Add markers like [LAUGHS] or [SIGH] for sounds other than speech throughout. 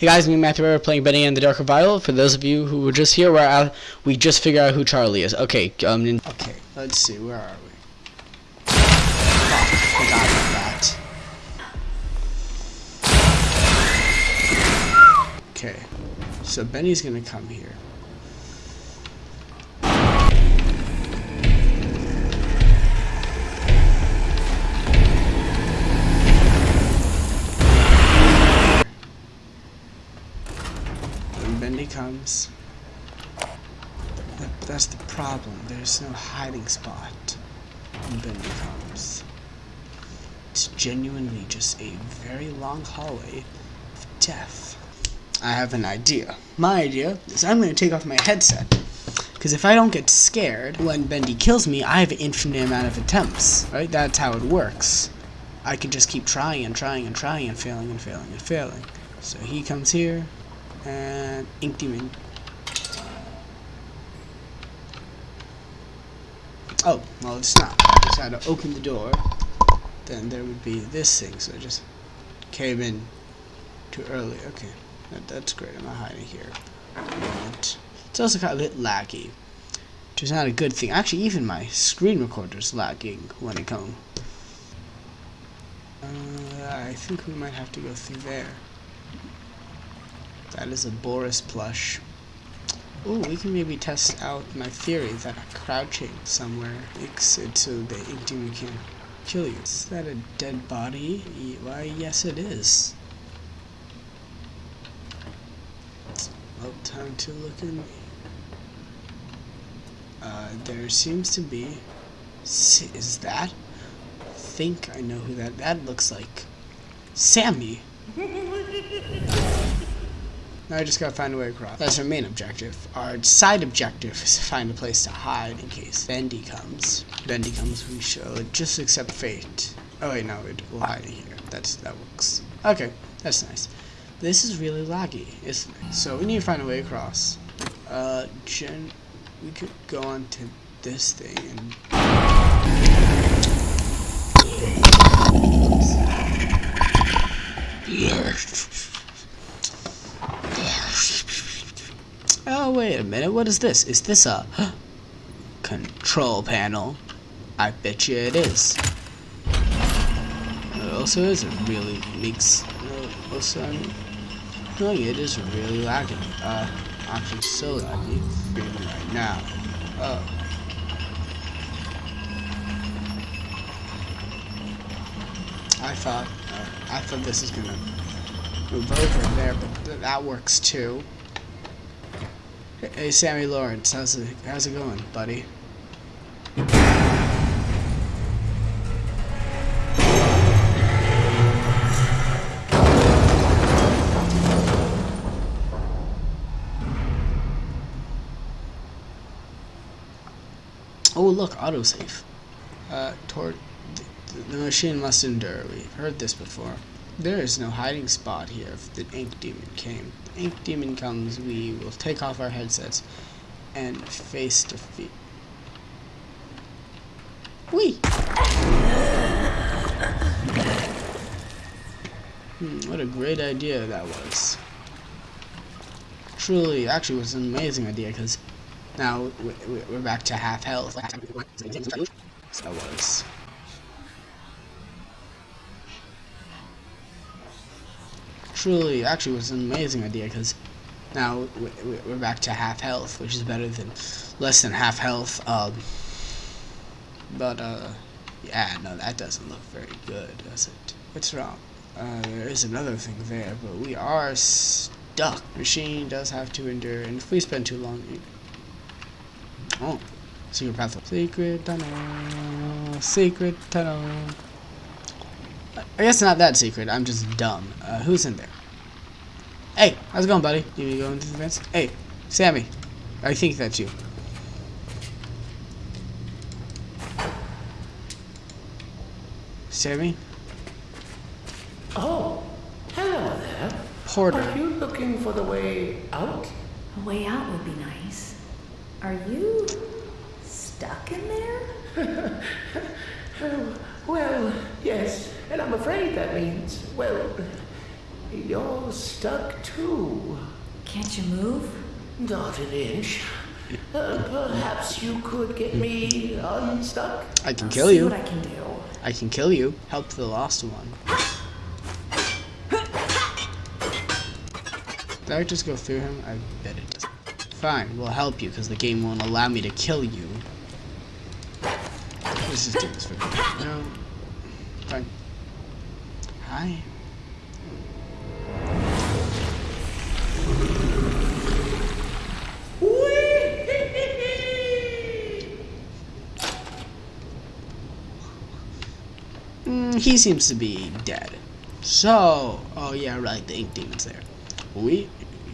Hey guys, me and Matthew We're playing Bendy and the Dark Revival. For those of you who were just here, where we just figured out who Charlie is. Okay, um, okay, let's see, where are we? Oh, forgot about that. Okay, so Bendy's gonna come here. Comes. That, that's the problem. There's no hiding spot Bendy comes. It's genuinely just a very long hallway of death. I have an idea. My idea is I'm going to take off my headset. Because if I don't get scared when Bendy kills me, I have an infinite amount of attempts. Right? That's how it works. I can just keep trying and trying and trying and failing and failing and failing. So he comes here, and Ink Demon. Oh, well it's not. I just had to open the door. Then there would be this thing, so I just came in too early. Okay, that, that's great. I'm not hiding here. It's also of a bit laggy, which is not a good thing. Actually, even my screen recorder is lagging when it comes. Uh, I think we might have to go through there. That is a Boris plush. Oh, we can maybe test out my theory that crouching somewhere it so the demon can kill you. Is that a dead body? Why, yes it is. Well, time to look in. Uh, there seems to be... Is that? I think I know who that... That looks like... Sammy! [LAUGHS] Now I just gotta find a way across. That's our main objective. Our side objective is to find a place to hide in case Bendy comes. Bendy comes, we should just accept fate. Oh wait, no, we'll hide in here. That's That works. Okay, that's nice. This is really laggy, isn't it? So we need to find a way across. Uh, Jen, we could go on to this thing and... Yes. Oh, wait a minute. What is this? Is this a [GASPS] control panel? I bet you it is. It also is. It really leaks. Also, no, it is really lagging. Uh, actually so laggy. Right now. Oh. I thought, uh, I thought this is gonna move over there, but th that works too. Hey, Sammy Lawrence, how's it, how's it going, buddy? Oh, look, autosave. Uh, toward the, the machine must endure. We've heard this before. There is no hiding spot here if the ink demon came. The ink demon comes, we will take off our headsets and face defeat. Wee! Hmm, what a great idea that was. Truly, actually was an amazing idea because now we're back to half health. That was. Truly, actually was an amazing idea because now we're back to half health, which is better than less than half health. Um, but, uh, yeah, no, that doesn't look very good, does it? What's wrong? Uh, there is another thing there, but we are stuck. Machine does have to endure, and if we spend too long... Oh, secret path. Secret tunnel. Secret tunnel. I guess not that secret. I'm just dumb. Uh, who's in there? Hey, how's it going, buddy? You going to the fence? Hey, Sammy. I think that's you. Sammy? Oh, hello there. Porter. Are you looking for the way out? A way out would be nice. Are you stuck in there? [LAUGHS] oh, well, yes. And I'm afraid that means, well, you're stuck too. Can't you move? Not an inch. Uh, perhaps you could get me unstuck? I can I'll kill see you. what I can do. I can kill you. Help the lost one. Did I just go through him? I bet it does. Fine, we'll help you because the game won't allow me to kill you. Let's just do this for no. Fine. Hi. He seems to be dead. So, oh yeah, right, the ink demon's there. We,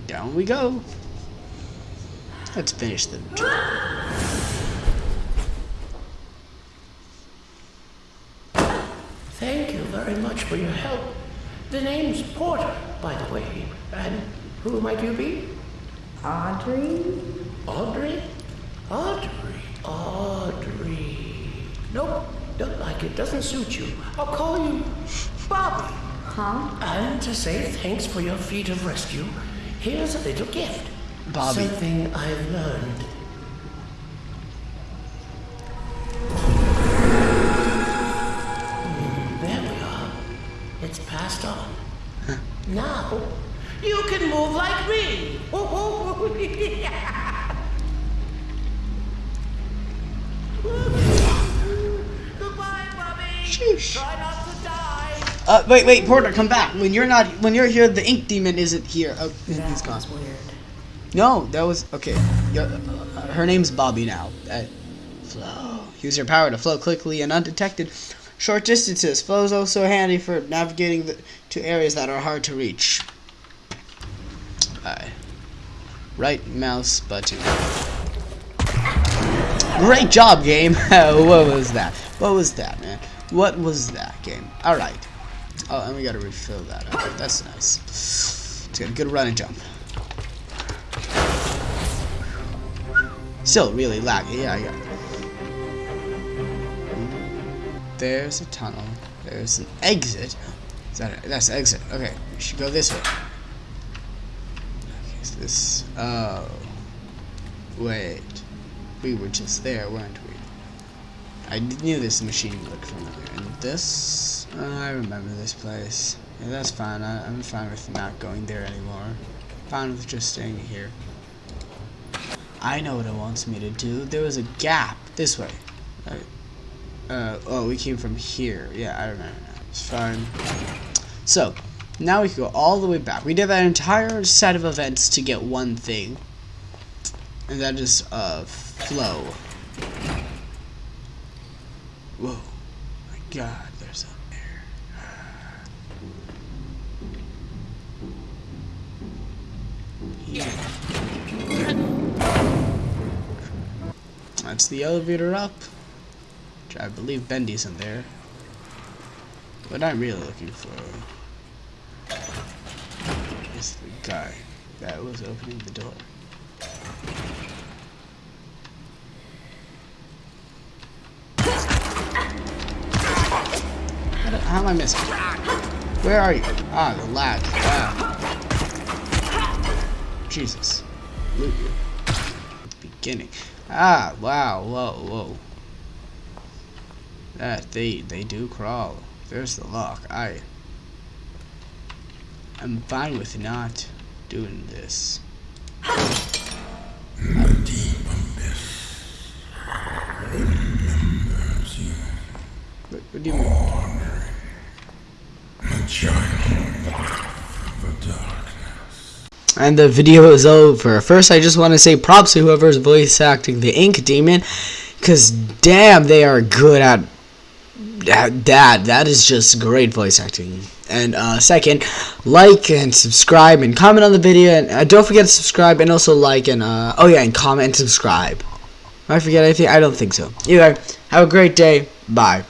down we go. Let's finish the job. Thank you very much for your help. The name's Porter, by the way. And who might you be? Audrey? Audrey? Audrey? Audrey. Nope, don't like it. Doesn't suit you. I'll call you Bobby. Huh? And to say thanks for your feat of rescue, here's a little gift. Bobby. Something I've learned. Sheesh. Try not to die. Uh, wait, wait, Porter, come back. When you're not, when you're here, the ink demon isn't here. Oh, he's That gone. weird. No, that was okay. Your- uh, her name's Bobby now. Uh, flow. Use your power to flow quickly and undetected. Short distances. Flow is also handy for navigating the, to areas that are hard to reach. Aye. Right mouse button. Great job, game. [LAUGHS] what was that? What was that, man? What was that, game? All right. Oh, and we gotta refill that. Okay, that's nice. It's a good run and jump. Still really laggy, yeah, yeah. There's a tunnel. There's an exit. Is that a, that's exit. Okay, we should go this way. Okay, so this. Oh. Wait. We were just there, weren't we? I knew this machine looked familiar. And this. uh, I remember this place. Yeah, that's fine. I, I'm fine with not going there anymore. Fine with just staying here. I know what it wants me to do. There was a gap this way. Right. Uh, oh, we came from here. Yeah, I remember now. It's fine. So, now we can go all the way back. We did that entire set of events to get one thing. And that is, uh, flow. Whoa. My god, there's a there. Yeah. That's the elevator up. Which I believe Bendy's in there. What I'm really looking for is the guy that was opening the door. How, am I missing? Where are you? Ah, the lag. Wow. Jesus. Loot you. Beginning. Ah, wow, whoa, whoa. That they they do crawl. There's the lock. I I'm fine with not doing this. What, what do you mean? And the video is over. First, I just want to say props to whoever's voice acting the Ink Demon, because damn, they are good at at that. That is just great voice acting. And uh, second, like and subscribe and comment on the video, and uh, don't forget to subscribe and also like and uh, oh yeah, and comment and subscribe. Did I forget anything? I don't think so. Either, have a great day. Bye.